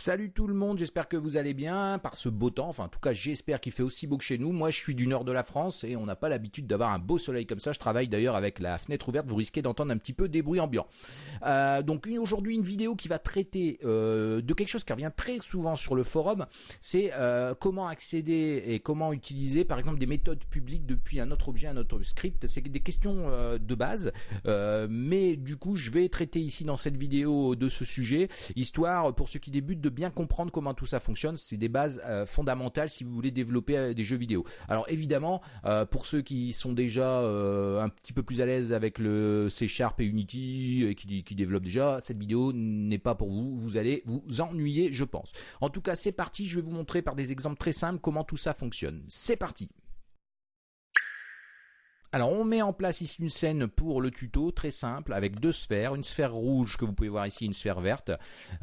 Salut tout le monde, j'espère que vous allez bien par ce beau temps. Enfin, en tout cas, j'espère qu'il fait aussi beau que chez nous. Moi, je suis du nord de la France et on n'a pas l'habitude d'avoir un beau soleil comme ça. Je travaille d'ailleurs avec la fenêtre ouverte. Vous risquez d'entendre un petit peu des bruits ambiants. Euh, donc aujourd'hui, une vidéo qui va traiter euh, de quelque chose qui revient très souvent sur le forum. C'est euh, comment accéder et comment utiliser, par exemple, des méthodes publiques depuis un autre objet, un autre script. C'est des questions de base, mais du coup, je vais traiter ici dans cette vidéo de ce sujet, histoire pour ceux qui débutent de bien comprendre comment tout ça fonctionne. C'est des bases euh, fondamentales si vous voulez développer euh, des jeux vidéo. Alors évidemment, euh, pour ceux qui sont déjà un petit peu plus à l'aise avec le C Sharp et Unity et qui, qui développent déjà, cette vidéo n'est pas pour vous. Vous allez vous ennuyer, je pense. En tout cas, c'est parti. Je vais vous montrer par des exemples très simples comment tout ça fonctionne. C'est parti. Alors on met en place ici une scène pour le tuto très simple avec deux sphères, une sphère rouge que vous pouvez voir ici, une sphère verte,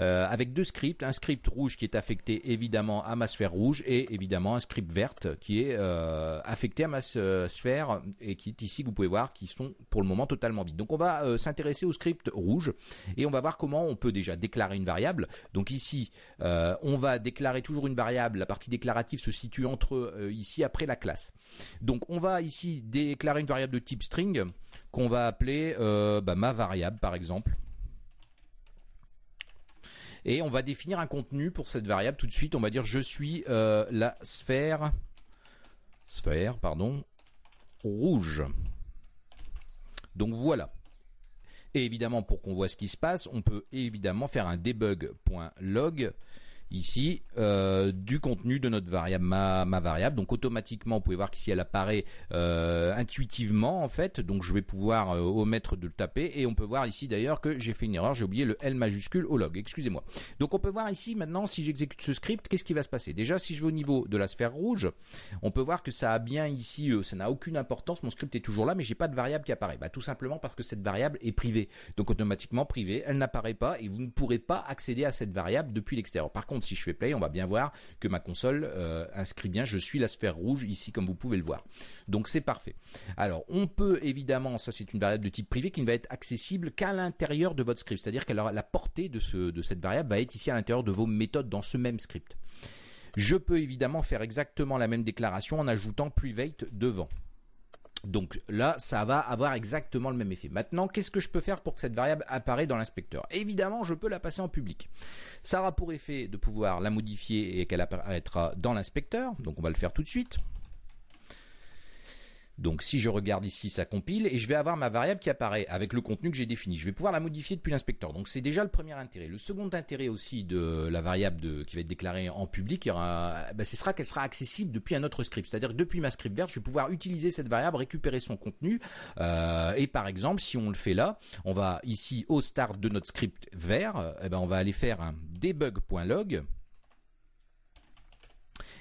euh, avec deux scripts, un script rouge qui est affecté évidemment à ma sphère rouge et évidemment un script verte qui est euh, affecté à ma sphère et qui est ici vous pouvez voir qui sont pour le moment totalement vides. Donc on va euh, s'intéresser au script rouge et on va voir comment on peut déjà déclarer une variable. Donc ici on va déclarer toujours une variable, la partie déclarative se situe entre ici après la classe. Donc on va ici déclarer une variable de type string qu'on va appeler euh, bah, ma variable par exemple. Et on va définir un contenu pour cette variable tout de suite. On va dire je suis euh, la sphère, sphère pardon, rouge. Donc voilà. Et évidemment, pour qu'on voit ce qui se passe, on peut évidemment faire un debug.log ici euh, du contenu de notre variable, ma, variable. Donc automatiquement, vous pouvez voir qu'ici elle apparaît euh, intuitivement en fait. Donc je vais pouvoir euh, omettre de le taper et on peut voir ici d'ailleurs que j'ai fait une erreur, j'ai oublié le L majuscule au log. Excusez-moi. Donc on peut voir ici maintenant si j'exécute ce script, qu'est-ce qui va se passer? Déjà, si je vais au niveau de la sphère rouge, on peut voir que ça a bien ici, ça n'a aucune importance. Mon script est toujours là, mais j'ai pas de variable qui apparaît. Bah, tout simplement parce que cette variable est privée. Donc automatiquement privée, elle n'apparaît pas et vous ne pourrez pas accéder à cette variable depuis l'extérieur. Par contre si je fais play, on va bien voir que ma console euh, inscrit bien, je suis la sphère rouge ici comme vous pouvez le voir. Donc c'est parfait. Alors on peut évidemment, ça c'est une variable de type privé qui ne va être accessible qu'à l'intérieur de votre script, c'est-à-dire que la portée de, de cette variable va être ici à l'intérieur de vos méthodes dans ce même script. Je peux évidemment faire exactement la même déclaration en ajoutant private devant. Donc là, ça va avoir exactement le même effet. Maintenant, qu'est-ce que je peux faire pour que cette variable apparaisse dans l'inspecteur? Évidemment, je peux la passer en public. Ça aura pour effet de pouvoir la modifier et qu'elle apparaîtra dans l'inspecteur. Donc on va le faire tout de suite. Donc si je regarde ici, ça compile et je vais avoir ma variable qui apparaît avec le contenu que j'ai défini. Je vais pouvoir la modifier depuis l'inspecteur. Donc c'est déjà le premier intérêt. Le second intérêt aussi de la variable qui va être déclarée en public, ben, ce sera qu'elle sera accessible depuis un autre script. C'est-à-dire depuis ma script verte, je vais pouvoir utiliser cette variable, récupérer son contenu. Euh, et par exemple, si on le fait là, on va ici au start de notre script vert, eh ben, on va aller faire un debug.log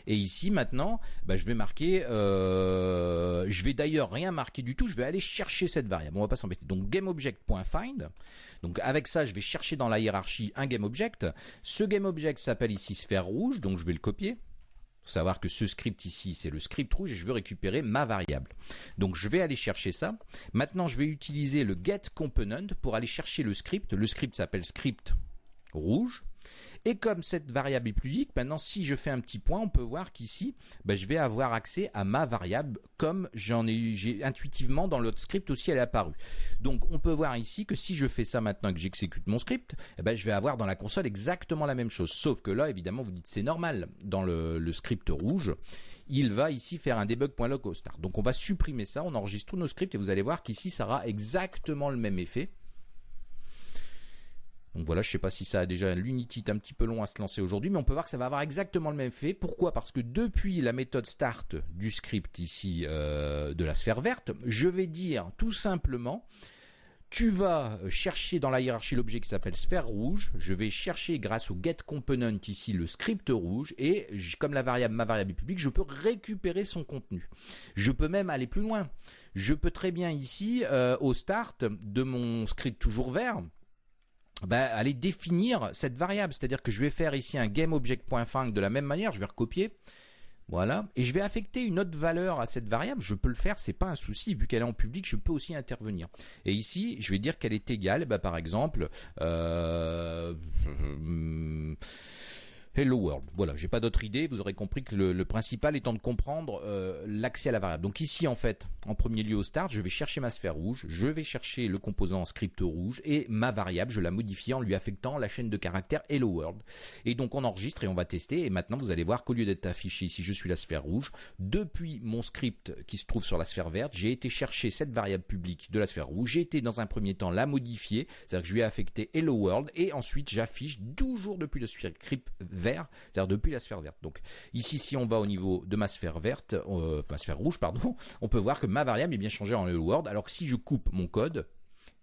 et ici maintenant, bah, je vais marquer, euh, je vais d'ailleurs rien marquer du tout, je vais aller chercher cette variable. On va pas s'embêter. Donc GameObject.find. Donc avec ça, je vais chercher dans la hiérarchie un GameObject. Ce GameObject s'appelle ici sphère rouge, donc je vais le copier faut savoir que ce script ici, c'est le script rouge et je veux récupérer ma variable. Donc je vais aller chercher ça. Maintenant, je vais utiliser le getComponent pour aller chercher le script. Le script s'appelle script rouge. Et comme cette variable est plus maintenant si je fais un petit point, on peut voir qu'ici, ben, je vais avoir accès à ma variable comme j'en ai, j'ai intuitivement dans l'autre script aussi elle est apparue. Donc on peut voir ici que si je fais ça maintenant que j'exécute mon script, eh ben, je vais avoir dans la console exactement la même chose. Sauf que là, évidemment, vous dites c'est normal dans le, script rouge il va ici faire un start. Donc on va supprimer ça, on enregistre tous nos scripts et vous allez voir qu'ici ça aura exactement le même effet. Donc voilà, je ne sais pas si ça a déjà l'Unity un petit peu long à se lancer aujourd'hui, mais on peut voir que ça va avoir exactement le même effet. Pourquoi? Parce que depuis la méthode start du script ici euh, de la sphère verte, je vais dire tout simplement tu vas chercher dans la hiérarchie l'objet qui s'appelle sphère rouge. Je vais chercher grâce au getComponent ici le script rouge et comme la variable ma variable est publique, je peux récupérer son contenu. Je peux même aller plus loin. Je peux très bien ici euh, au start de mon script toujours vert bah, aller définir cette variable. C'est-à-dire que je vais faire ici un GameObject.find de la même manière, je vais recopier. Voilà. Et je vais affecter une autre valeur à cette variable. Je peux le faire, c'est pas un souci. Vu qu'elle est en public, je peux aussi intervenir. Et ici, je vais dire qu'elle est égale, bah, par exemple, euh, Hello World. Voilà, j'ai pas d'autre idée. Vous aurez compris que le, principal étant de comprendre euh, l'accès à la variable. Donc ici, en fait, en premier lieu au start, je vais chercher ma sphère rouge, je vais chercher le composant script rouge et ma variable, je la modifie en lui affectant la chaîne de caractères Hello World. Et donc on enregistre et on va tester. Et maintenant, vous allez voir qu'au lieu d'être affiché ici, je suis la sphère rouge. Depuis mon script qui se trouve sur la sphère verte, j'ai été chercher cette variable publique de la sphère rouge. J'ai été dans un premier temps la modifier, c'est-à-dire que je lui ai affecté Hello World et ensuite j'affiche toujours depuis le script vert c'est-à-dire depuis la sphère verte. Donc ici, si on va au niveau de ma sphère verte, euh, ma sphère rouge, pardon, on peut voir que ma variable est bien changée en Hello World, alors que si je coupe mon code,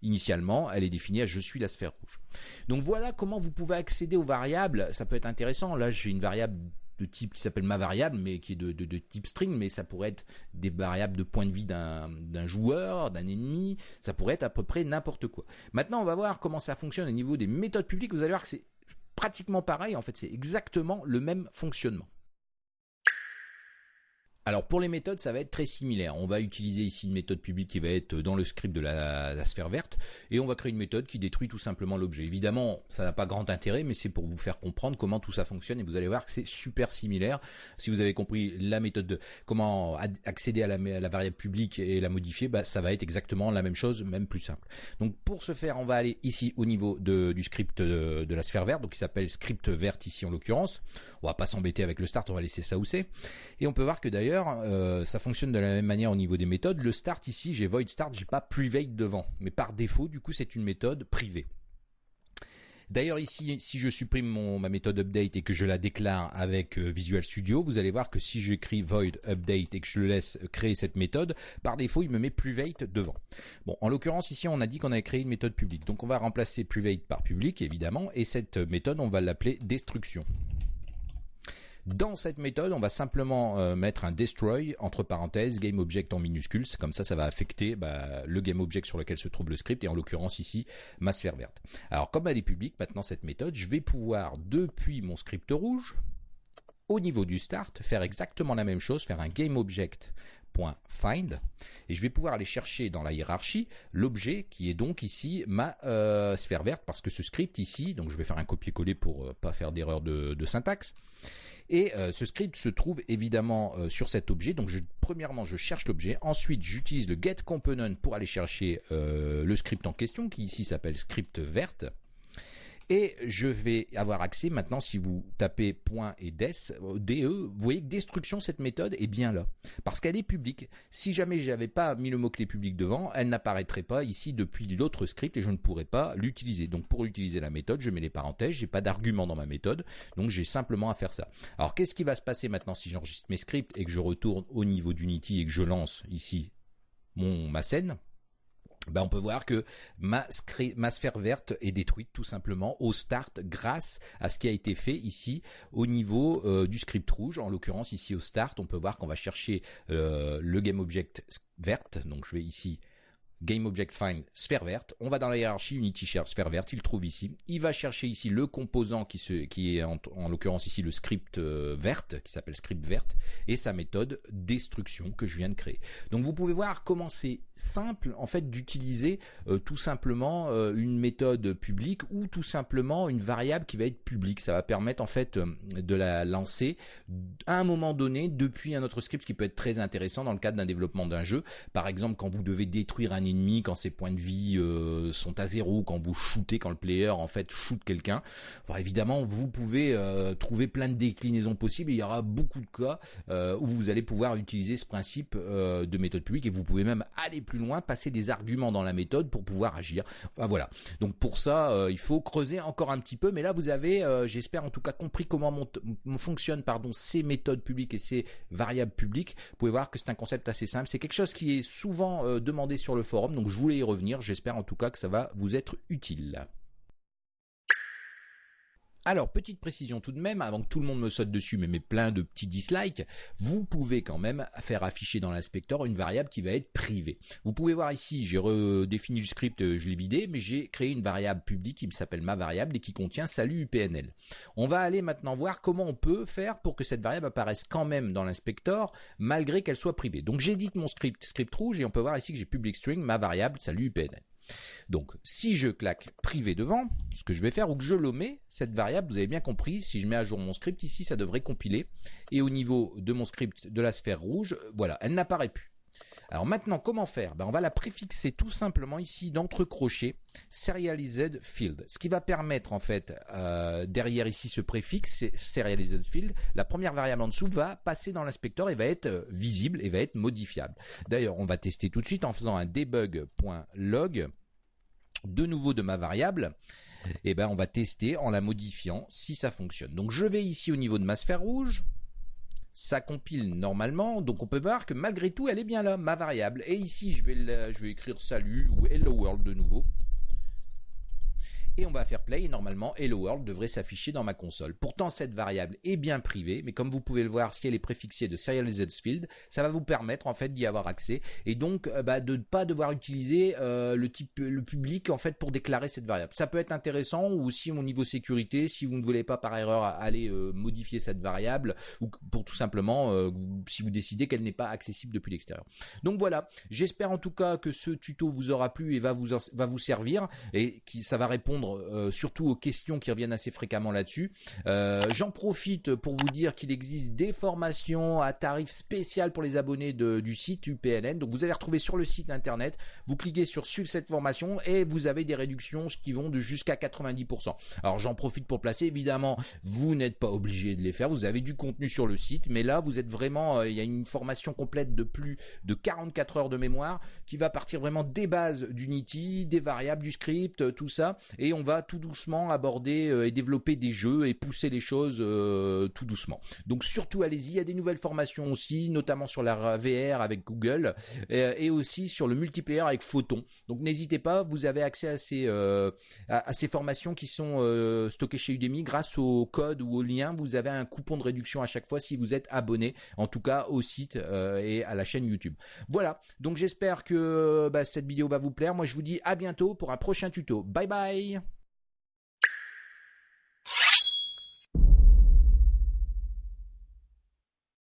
initialement, elle est définie à je suis la sphère rouge. Donc voilà comment vous pouvez accéder aux variables. Ça peut être intéressant. Là, j'ai une variable de type qui s'appelle ma variable, mais qui est de, de, type string, mais ça pourrait être des variables de point de vie d'un joueur, d'un ennemi, ça pourrait être à peu près n'importe quoi. Maintenant, on va voir comment ça fonctionne au niveau des méthodes publiques. Vous allez voir que c'est pratiquement pareil, en fait c'est exactement le même fonctionnement. Alors pour les méthodes, ça va être très similaire. On va utiliser ici une méthode publique qui va être dans le script de la, sphère verte et on va créer une méthode qui détruit tout simplement l'objet. Évidemment, ça n'a pas grand intérêt, mais c'est pour vous faire comprendre comment tout ça fonctionne et vous allez voir que c'est super similaire. Si vous avez compris la méthode de comment accéder à la, variable publique et la modifier, bah, ça va être exactement la même chose, même plus simple. Donc pour ce faire, on va aller ici au niveau du script de, la sphère verte, donc qui s'appelle script verte ici en l'occurrence. On va pas s'embêter avec le start, on va laisser ça où c'est. Et on peut voir que d'ailleurs euh, ça fonctionne de la même manière au niveau des méthodes. Le start ici, j'ai void start, j'ai pas private devant, mais par défaut, du coup, c'est une méthode privée. D'ailleurs ici, si je supprime ma méthode update et que je la déclare avec euh, Visual Studio, vous allez voir que si j'écris void update et que je le laisse créer cette méthode, par défaut, il me met private devant. Bon, en l'occurrence ici, on a dit qu'on avait créé une méthode publique. Donc on va remplacer private par public évidemment et cette méthode, on va l'appeler destruction. Dans cette méthode, on va simplement euh, mettre un destroy entre parenthèses GameObject en minuscules. Comme ça, ça va affecter bah, le GameObject sur lequel se trouve le script et en l'occurrence ici ma sphère verte. Alors comme elle est publique, maintenant cette méthode, je vais pouvoir depuis mon script rouge au niveau du start, faire exactement la même chose, faire un GameObject find et je vais pouvoir aller chercher dans la hiérarchie l'objet qui est donc ici ma euh, sphère verte parce que ce script ici donc je vais faire un copier-coller pour euh, pas faire d'erreur de, syntaxe et euh, ce script se trouve évidemment euh, sur cet objet. Donc premièrement, je cherche l'objet. Ensuite, j'utilise le getComponent pour aller chercher euh, le script en question, qui ici s'appelle script verte. Et je vais avoir accès maintenant, si vous tapez point et des, DE, vous voyez que destruction, cette méthode est bien là. Parce qu'elle est publique. Si jamais je n'avais pas mis le mot-clé public devant, elle n'apparaîtrait pas ici depuis l'autre script et je ne pourrais pas l'utiliser. Donc pour utiliser la méthode, je mets les parenthèses, j'ai pas d'argument dans ma méthode, donc j'ai simplement à faire ça. Alors qu'est-ce qui va se passer maintenant si j'enregistre mes scripts et que je retourne au niveau d'Unity et que je lance ici mon, ma scène? Ben on peut voir que ma, sphère verte est détruite tout simplement au start grâce à ce qui a été fait ici au niveau euh, du script rouge. En l'occurrence ici au start, on peut voir qu'on va chercher euh, le GameObject verte. Donc je vais ici GameObjectFind sphère verte. On va dans la hiérarchie Unity Share sphère verte. Il trouve ici. Il va chercher ici le composant qui, est en, l'occurrence ici le script euh, verte qui s'appelle script verte et sa méthode destruction que je viens de créer. Donc vous pouvez voir comment c'est simple en fait d'utiliser euh, tout simplement euh, une méthode publique ou tout simplement une variable qui va être publique. Ça va permettre en fait de la lancer à un moment donné depuis un autre script qui peut être très intéressant dans le cadre d'un développement d'un jeu. Par exemple quand vous devez détruire un ennemi quand ses points de vie euh, sont à zéro, quand vous shootez, quand le player en fait shoot quelqu'un. évidemment, vous pouvez euh, trouver plein de déclinaisons possibles. il y aura beaucoup de cas euh, où vous allez pouvoir utiliser ce principe de méthode publique et vous pouvez même aller plus loin, passer des arguments dans la méthode pour pouvoir agir. Enfin voilà. Donc pour ça, il faut creuser encore un petit peu. Mais là, vous avez, j'espère en tout cas compris comment mon, fonctionne pardon ces méthodes publiques et ces variables publiques. Vous pouvez voir que c'est un concept assez simple. C'est quelque chose qui est souvent demandé sur le forum donc je voulais y revenir, j'espère en tout cas que ça va vous être utile. Alors, petite précision tout de même, avant que tout le monde me saute dessus, mais met plein de petits dislikes, vous pouvez quand même faire afficher dans l'inspecteur une variable qui va être privée. Vous pouvez voir ici, j'ai redéfini le script, je l'ai vidé, mais j'ai créé une variable publique qui s'appelle ma variable et qui contient salut UPNL. On va aller maintenant voir comment on peut faire pour que cette variable apparaisse quand même dans l'inspecteur, malgré qu'elle soit privée. Donc j'édite mon script, script rouge, et on peut voir ici que j'ai public string, ma variable salut UPNL. Donc, si je claque privé devant, ce que je vais faire, ou que je l'omets, cette variable, vous avez bien compris, si je mets à jour mon script ici, ça devrait compiler. Et au niveau de mon script de la sphère rouge, voilà, elle n'apparaît plus. Alors maintenant, comment faire? Ben, On va la préfixer tout simplement ici d'entre crochets serialized field. Ce qui va permettre en fait, euh, derrière ici ce préfixe, serialized field, la première variable en dessous va passer dans l'inspecteur et va être euh, visible et va être modifiable. D'ailleurs, on va tester tout de suite en faisant un debug.log de nouveau de ma variable, et eh ben on va tester en la modifiant si ça fonctionne. Donc je vais ici au niveau de ma sphère rouge, ça compile normalement, donc on peut voir que malgré tout, elle est bien là, ma variable. Et ici, je vais, écrire salut ou hello world de nouveau et on va faire play et normalement Hello World devrait s'afficher dans ma console. Pourtant cette variable est bien privée, mais comme vous pouvez le voir, si elle est préfixée de serialized field, ça va vous permettre en fait d'y avoir accès et donc euh, bah, de ne pas devoir utiliser euh, le type le public en fait pour déclarer cette variable. Ça peut être intéressant ou aussi au niveau sécurité si vous ne voulez pas par erreur aller euh, modifier cette variable ou pour tout simplement si vous décidez qu'elle n'est pas accessible depuis l'extérieur. Donc voilà, j'espère en tout cas que ce tuto vous aura plu et va vous va vous servir et qui ça va répondre euh, surtout aux questions qui reviennent assez fréquemment là-dessus. Euh, j'en profite pour vous dire qu'il existe des formations à tarif spécial pour les abonnés du site UPNN. Donc vous allez retrouver sur le site internet, vous cliquez sur suivre cette formation et vous avez des réductions qui vont de jusqu'à 90%. Alors j'en profite pour placer, évidemment, vous n'êtes pas obligé de les faire, vous avez du contenu sur le site, mais là vous êtes vraiment, euh, il y a une formation complète de plus de 44 heures de mémoire qui va partir vraiment des bases d'Unity, des variables, du script, tout ça, et on va tout doucement aborder euh, et développer des jeux et pousser les choses euh, tout doucement. Donc surtout allez-y, il y a des nouvelles formations aussi, notamment sur la VR avec Google euh, et aussi sur le multiplayer avec Photon. Donc n'hésitez pas, vous avez accès à ces à, ces formations qui sont stockées chez Udemy grâce au code ou au lien. Vous avez un coupon de réduction à chaque fois si vous êtes abonné, en tout cas au site et à la chaîne YouTube. Voilà. Donc j'espère que bah, cette vidéo va vous plaire. Moi je vous dis à bientôt pour un prochain tuto. Bye bye